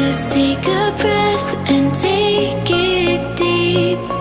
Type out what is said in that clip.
Just take a breath and take it deep.